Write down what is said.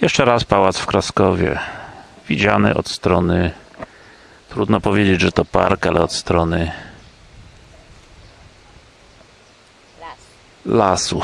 Jeszcze raz pałac w Kraskowie. Widziany od strony, trudno powiedzieć, że to park, ale od strony lasu.